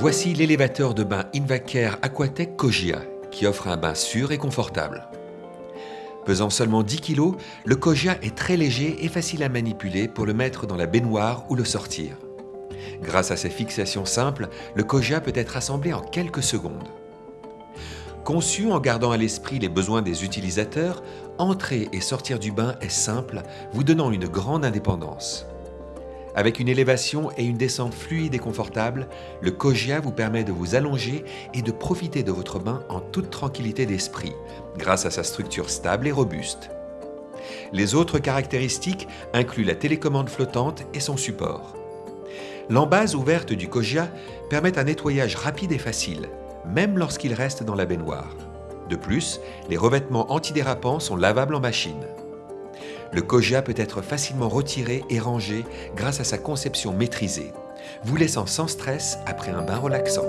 Voici l'élévateur de bain Invacare Aquatech Kogia qui offre un bain sûr et confortable. Pesant seulement 10 kg, le Kogia est très léger et facile à manipuler pour le mettre dans la baignoire ou le sortir. Grâce à ses fixations simples, le Kogia peut être assemblé en quelques secondes. Conçu en gardant à l'esprit les besoins des utilisateurs, entrer et sortir du bain est simple, vous donnant une grande indépendance. Avec une élévation et une descente fluide et confortable, le Kogia vous permet de vous allonger et de profiter de votre bain en toute tranquillité d'esprit, grâce à sa structure stable et robuste. Les autres caractéristiques incluent la télécommande flottante et son support. L'embase ouverte du Kogia permet un nettoyage rapide et facile, même lorsqu'il reste dans la baignoire. De plus, les revêtements antidérapants sont lavables en machine. Le Kogia peut être facilement retiré et rangé grâce à sa conception maîtrisée, vous laissant sans stress après un bain relaxant.